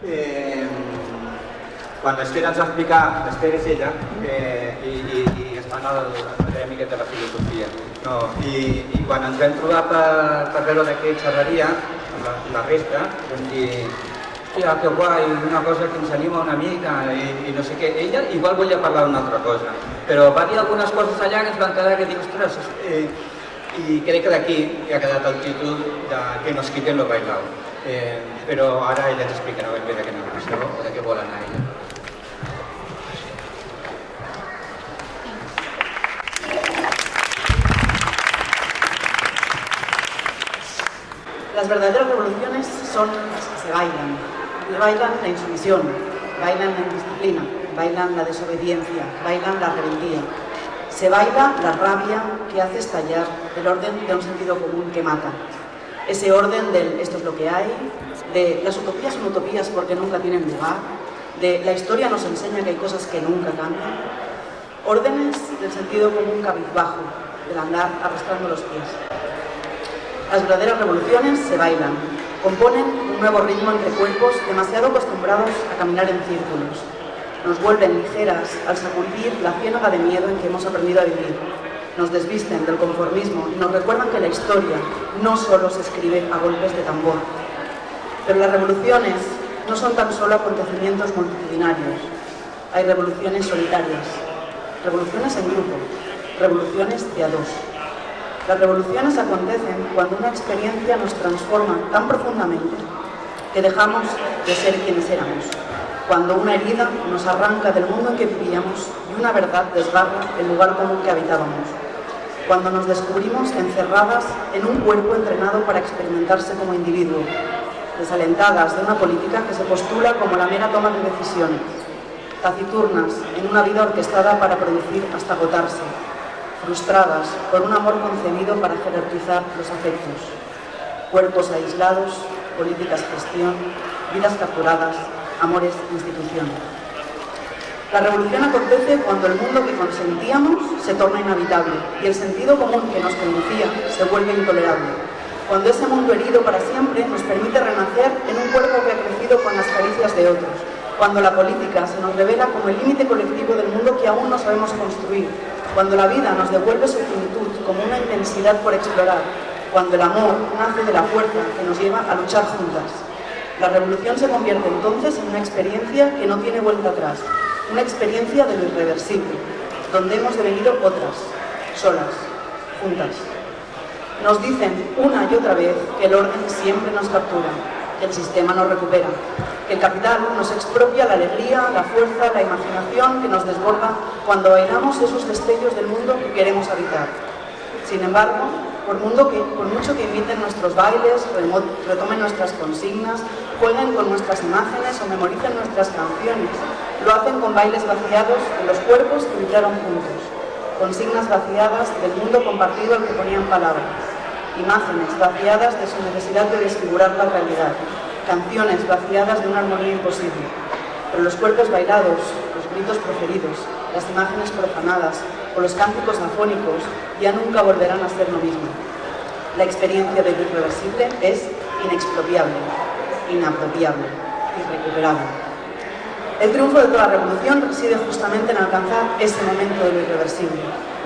Eh, quan l'Esther ens va explicar, l'Esther és ella, eh, i, i, i es fan el, miquet de la filosofia. No, i, I quan ens vam trobar per, per veure de què xerraria, la, la resta, vam dir, hòstia, que guai, una cosa que ens anima una mica, i, i no sé què. Ella igual volia parlar d'una altra cosa, però va dir algunes coses allà que ens van quedar que dic, ostres, eh, i crec que d'aquí ha quedat el títol de que nos quiten lo bailao. Eh, però ara ella ens explicarà ben bé de què anava això o de què vol anar ella. Las verdaderas revoluciones son las que se bailan. Bailan la insumisión, bailan la indisciplina, bailan la desobediencia, bailan la rebeldía. Se baila la rabia que hace estallar el orden de un sentido común que mata. Ese orden del esto es lo que hay, de las utopías son utopías porque nunca tienen lugar, de la historia nos enseña que hay cosas que nunca cambian. Órdenes del sentido común cabizbajo, del andar arrastrando los pies. Las verdaderas revoluciones se bailan, componen un nuevo ritmo entre cuerpos demasiado acostumbrados a caminar en círculos. Nos vuelven ligeras al sacudir la ciénaga de miedo en que hemos aprendido a vivir. Nos desvisten del conformismo y nos recuerdan que la historia no solo se escribe a golpes de tambor. Pero las revoluciones no son tan solo acontecimientos multitudinarios. Hay revoluciones solitarias, revoluciones en grupo, revoluciones de a dos. Las revoluciones acontecen cuando una experiencia nos transforma tan profundamente que dejamos de ser quienes éramos, cuando una herida nos arranca del mundo en que vivíamos y una verdad desgarra el lugar común que habitábamos, cuando nos descubrimos encerradas en un cuerpo entrenado para experimentarse como individuo, desalentadas de una política que se postula como la mera toma de decisiones, taciturnas en una vida orquestada para producir hasta agotarse, frustradas por un amor concebido para jerarquizar los afectos, cuerpos aislados, políticas gestión, vidas capturadas, amores institución. La revolución acontece cuando el mundo que consentíamos se torna inhabitable y el sentido común que nos conducía se vuelve intolerable. Cuando ese mundo herido para siempre nos permite renacer en un cuerpo que ha crecido con las caricias de otros. Cuando la política se nos revela como el límite colectivo del mundo que aún no sabemos construir cuando la vida nos devuelve su finitud como una intensidad por explorar, cuando el amor nace de la fuerza que nos lleva a luchar juntas. La revolución se convierte entonces en una experiencia que no tiene vuelta atrás, una experiencia de lo irreversible, donde hemos devenido otras, solas, juntas. Nos dicen una y otra vez que el orden siempre nos captura, que el sistema nos recupera, que el capital nos expropia la alegría, la fuerza, la imaginación que nos desborda cuando bailamos esos destellos del mundo que queremos habitar. Sin embargo, por, mundo que, mucho que imiten nuestros bailes, retomen nuestras consignas, jueguen con nuestras imágenes o memoricen nuestras canciones, lo hacen con bailes vaciados de los cuerpos que vibraron juntos, consignas vaciadas del mundo compartido al que ponían palabras, imágenes vaciadas de su necesidad de desfigurar la realidad, canciones vaciadas de una armonía imposible. Pero los cuerpos bailados, los gritos proferidos, las imágenes profanadas o los cánticos afónicos ya nunca volverán a ser lo mismo. La experiencia de lo irreversible es inexpropiable, inapropiable, irrecuperable. El triunfo de toda revolución reside justamente en alcanzar ese momento de lo irreversible.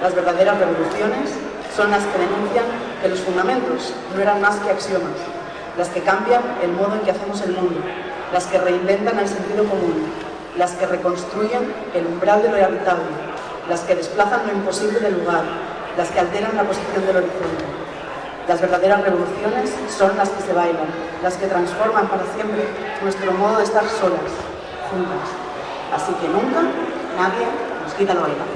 Las verdaderas revoluciones son las que denuncian que los fundamentos no eran más que axiomas, las que cambian el modo en que hacemos el mundo, las que reinventan el sentido común, las que reconstruyen el umbral de lo habitable, las que desplazan lo imposible del lugar, las que alteran la posición del horizonte. Las verdaderas revoluciones son las que se bailan, las que transforman para siempre nuestro modo de estar solas, Así que nunca nadie nos quita lo bailado.